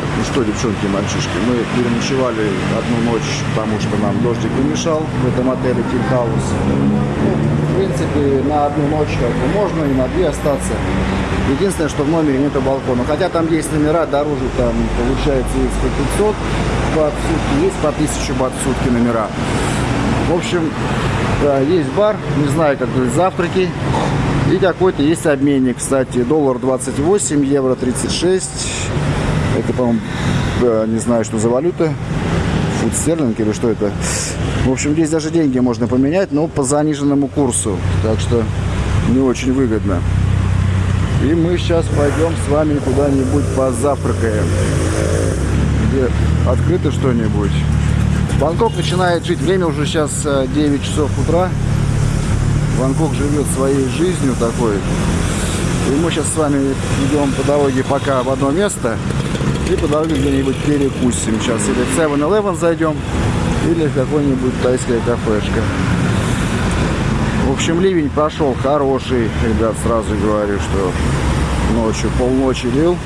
Ну что, девчонки мальчишки, мы переночевали одну ночь, потому что нам дождик помешал в этом отеле Тим Хаус. Ну, в принципе, на одну ночь как бы можно и на две остаться. Единственное, что в номере нету балкона. Хотя там есть номера дороже, там получается есть по 500 бат в сутки, есть по 1000 бат в сутки номера. В общем, да, есть бар, не знаю, как будет завтраки. И какой-то есть обменник, кстати, доллар 28, евро 36. Это, по-моему, не знаю, что за валюта. Фунт стерлинг или что это. В общем, здесь даже деньги можно поменять, но по заниженному курсу. Так что не очень выгодно. И мы сейчас пойдем с вами куда-нибудь позавтракаем. Где открыто что-нибудь. Бангкок начинает жить. Время уже сейчас 9 э, часов утра. Бангкок живет своей жизнью такой. И мы сейчас с вами идем по дороге пока в одно место. И по где-нибудь перекусим. Сейчас или в 7-Eleven зайдем, или в какой-нибудь тайская кафешка. В общем, ливень прошел хороший. Ребят, сразу говорю, что ночью полночи лил.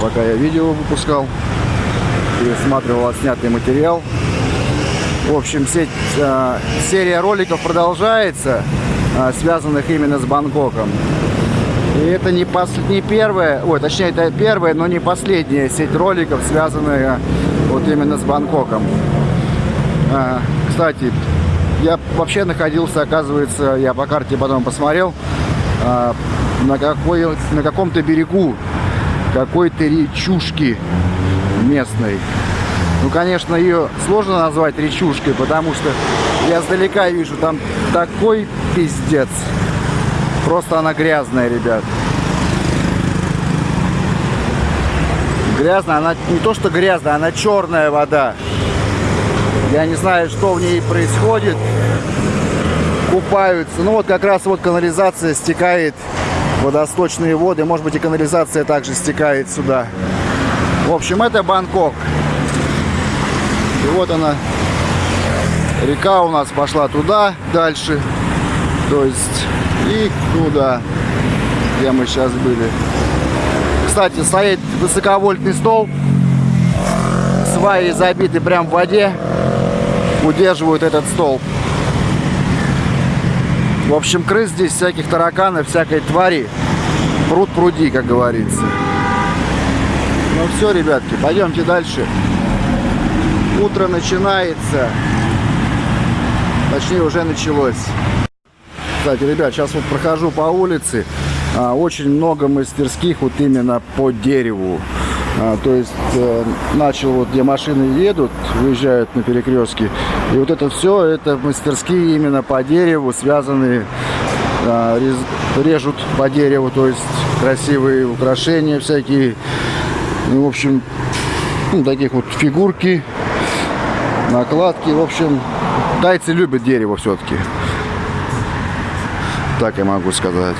Пока я видео выпускал, пересматривал отснятый материал. В общем, сеть, э, серия роликов продолжается, э, связанных именно с Бангкоком. И это не, пос, не первая, ой, точнее, это первая, но не последняя сеть роликов, связанная вот именно с Бангкоком. Э, кстати, я вообще находился, оказывается, я по карте потом посмотрел, э, на, какой, на каком-то берегу какой-то речушки местной. Ну, конечно, ее сложно назвать речушкой, потому что я сдалека вижу, там такой пиздец. Просто она грязная, ребят. Грязная, она не то что грязная, она черная вода. Я не знаю, что в ней происходит. Купаются. Ну вот как раз вот канализация стекает, водосточные воды. Может быть и канализация также стекает сюда. В общем, это Бангкок. И вот она, река у нас пошла туда, дальше. То есть и туда, где мы сейчас были. Кстати, стоит высоковольтный стол. Сваи забиты прям в воде. Удерживают этот стол. В общем, крыс здесь, всяких тараканов, всякой твари. Пруд пруди, как говорится. Ну все, ребятки, пойдемте дальше утро начинается. Точнее, уже началось. Кстати, ребят, сейчас вот прохожу по улице. А, очень много мастерских вот именно по дереву. А, то есть э, начал вот где машины едут, выезжают на перекрестке. И вот это все, это мастерские именно по дереву, связанные, а, режут по дереву, то есть красивые украшения всякие. Ну, в общем, ну, таких вот фигурки накладки. В общем, тайцы любят дерево все-таки. Так я могу сказать.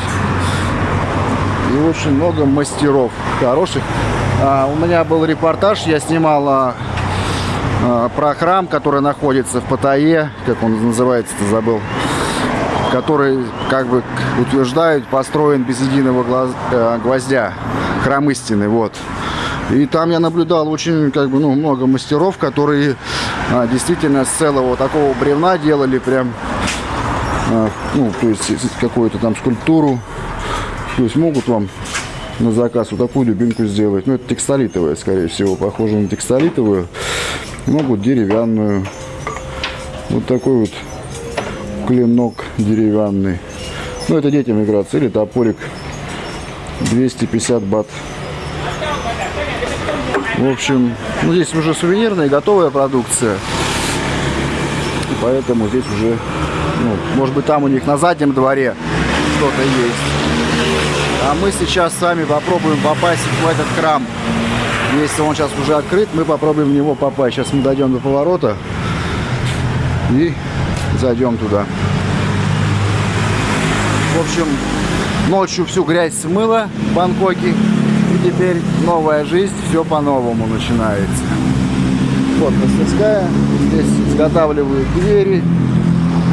И очень много мастеров хороших. А, у меня был репортаж, я снимал а, а, про храм, который находится в Паттайе, как он называется, забыл, который, как бы утверждают, построен без единого глаз, э, гвоздя. Храм истины, вот. И там я наблюдал очень как бы, ну, много мастеров, которые а, действительно с целого такого бревна делали прям, ну, то есть какую-то там скульптуру. То есть могут вам на заказ вот такую любимку сделать. Ну, это текстолитовая, скорее всего, похоже на текстолитовую. Могут деревянную. Вот такой вот клинок деревянный. Ну, это детям играться. Или топорик 250 бат. В общем, ну, здесь уже сувенирная, готовая продукция. Поэтому здесь уже, ну, может быть, там у них на заднем дворе что-то есть. А мы сейчас с вами попробуем попасть в этот храм. Если он сейчас уже открыт, мы попробуем в него попасть. Сейчас мы дойдем до поворота и зайдем туда. В общем, ночью всю грязь смыла в Бангкоке теперь новая жизнь, все по-новому начинается. Вот мастерская, здесь изготавливают двери.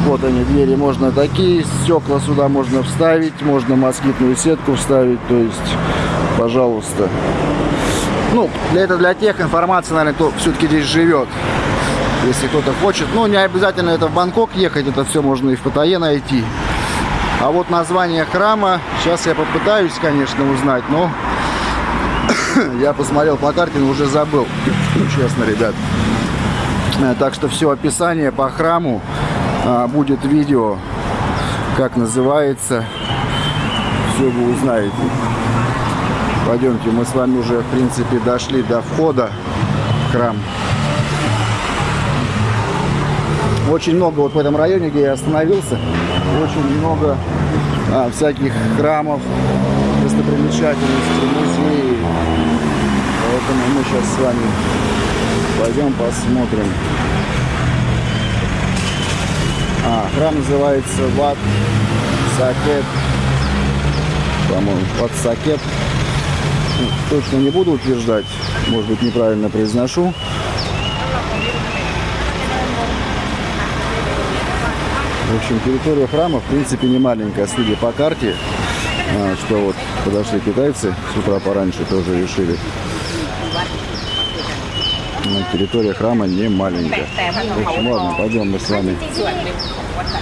Вот они, двери можно такие, стекла сюда можно вставить, можно москитную сетку вставить, то есть пожалуйста. Ну, для это для тех информации, наверное, кто все-таки здесь живет. Если кто-то хочет. Ну, не обязательно это в Бангкок ехать, это все можно и в Паттайе найти. А вот название храма, сейчас я попытаюсь, конечно, узнать, но я посмотрел по карте, но уже забыл. Честно, ребят. Э, так что все описание по храму будет видео, как называется. Все вы узнаете. Пойдемте, мы с вами уже, в принципе, дошли до входа в храм. Очень много вот в этом районе, где я остановился, очень много а, всяких храмов, достопримечательностей, музеев. Поэтому мы сейчас с вами пойдем посмотрим. А, храм называется Ват Сакет. По-моему, Ват Сакет. Ну, точно не буду утверждать, может быть неправильно произношу. В общем, территория храма, в принципе, не маленькая, судя по карте, а, что вот подошли китайцы с утра пораньше, тоже решили. Территория храма не маленькая. В общем, ладно, пойдем мы с вами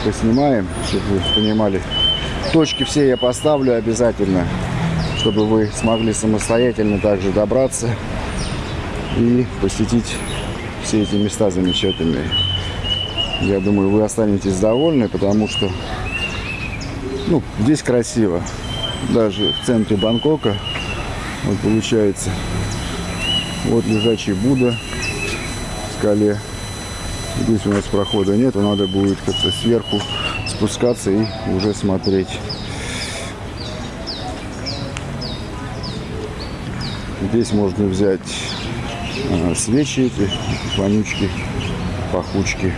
поснимаем, чтобы вы понимали. Точки все я поставлю обязательно, чтобы вы смогли самостоятельно также добраться и посетить все эти места замечательные. Я думаю, вы останетесь довольны, потому что ну, здесь красиво. Даже в центре Бангкока вот получается вот лежачий Будда скале. Здесь у нас прохода нет, надо будет как-то сверху спускаться и уже смотреть. Здесь можно взять а, свечи эти, вонючки, пахучки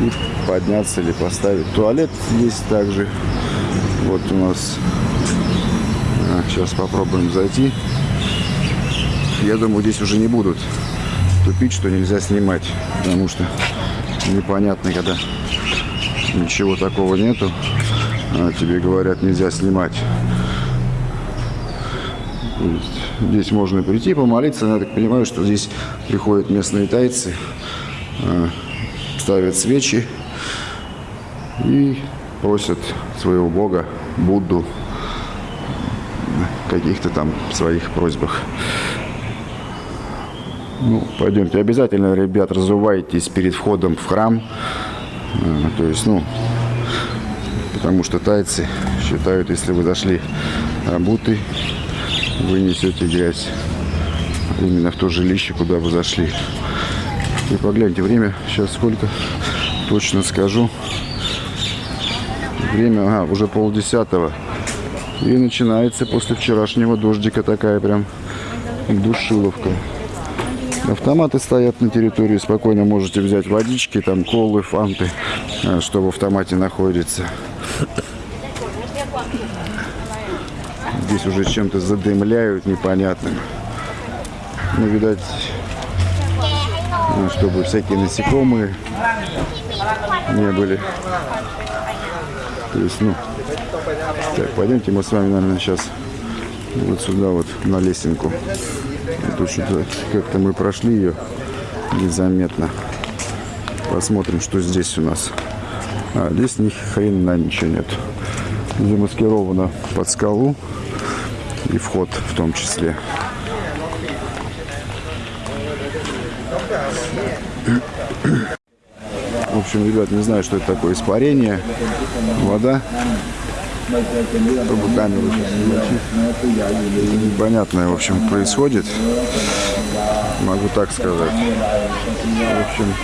и подняться или поставить. Туалет есть также. Вот у нас. А, сейчас попробуем зайти. Я думаю, здесь уже не будут тупить, что нельзя снимать. Потому что непонятно, когда ничего такого нету. А тебе говорят, нельзя снимать. Здесь можно прийти помолиться. Я так понимаю, что здесь приходят местные тайцы а, ставят свечи и просят своего бога, Будду, каких-то там своих просьбах. Ну, пойдемте. Обязательно, ребят, разувайтесь перед входом в храм. А, то есть, ну, потому что тайцы считают, если вы зашли обуты, вы несете грязь именно в то жилище, куда вы зашли. И погляньте, время сейчас сколько, точно скажу. Время, ага, уже полдесятого. И начинается после вчерашнего дождика такая прям душиловка. Автоматы стоят на территории, спокойно можете взять водички, там колы, фанты, э, что в автомате находится. Здесь уже чем-то задымляют непонятным. Ну, видать, ну, чтобы всякие насекомые не были. То есть, ну, так, пойдемте мы с вами, наверное, сейчас вот сюда вот на лесенку. Как-то мы прошли ее незаметно. Посмотрим, что здесь у нас. А, здесь ни хрена ничего нет. Замаскировано под скалу и вход в том числе. В общем, ребят, не знаю, что это такое испарение. Вода. Чтобы Непонятное, в общем, происходит. Могу так сказать. В общем,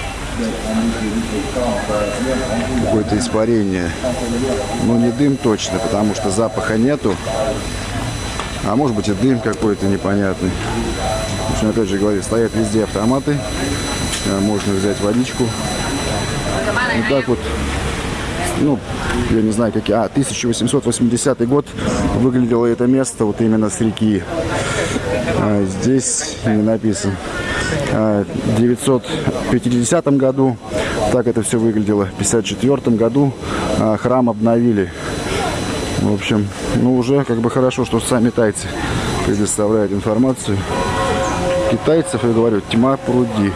какое-то испарение. Ну, не дым точно, потому что запаха нету. А может быть и дым какой-то непонятный. В общем, опять же говорю, стоят везде автоматы. Можно взять водичку. Вот так вот, ну, я не знаю, какие... А, 1880 год выглядело это место вот именно с реки. А, здесь не написано. А, в 950 году так это все выглядело. В 54 году а, храм обновили. В общем, ну уже как бы хорошо, что сами тайцы предоставляют информацию. Китайцев, я говорю, тьма пруди.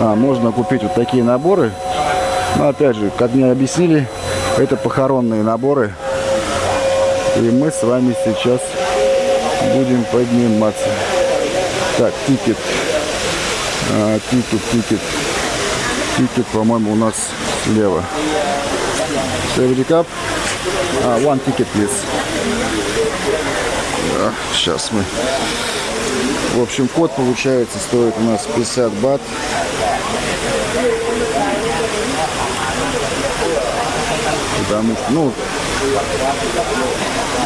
А, можно купить вот такие наборы. Но опять же, как мне объяснили, это похоронные наборы. И мы с вами сейчас будем подниматься. Так, ticket. А, ticket, ticket. Ticket, по-моему, у нас слева. Safety cup. А, one ticket, please. Да, сейчас мы. В общем, код получается стоит у нас 50 бат. Потому что, ну,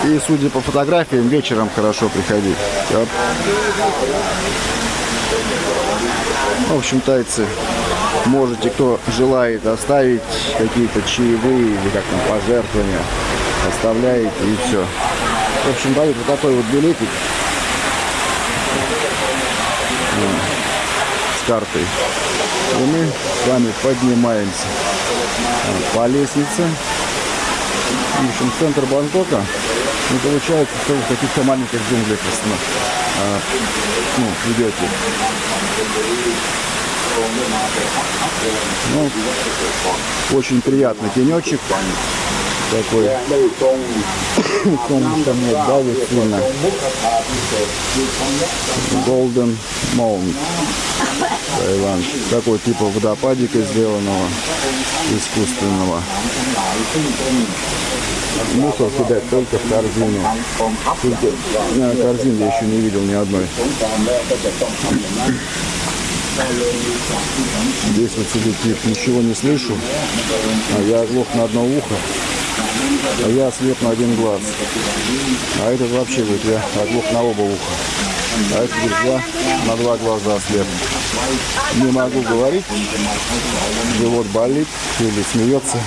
и судя по фотографиям, вечером хорошо приходить. Оп. В общем, тайцы, можете, кто желает, оставить какие-то чаевые или как там пожертвования. Оставляете и все. В общем, дают вот такой вот билетик с картой. И мы с вами поднимаемся по лестнице. В общем, центр Бангкока. Ну, получается, что в каких-то маленьких джунглях а, ну, идете. Ну, очень приятный тенечек такой. Солнышко мне давит сильно. Golden Mount. Таиланд. Такой типа водопадика сделанного, искусственного. Мусор кидать только в корзину. Э, корзины я еще не видел ни одной. Здесь вот сидит тип, ничего не слышу. А я оглох на одно ухо. А я слеп на один глаз. А этот вообще говорит, я оглох на оба уха. А этот говорит, я на два глаза слеп. Не могу говорить. Живот болит или смеется.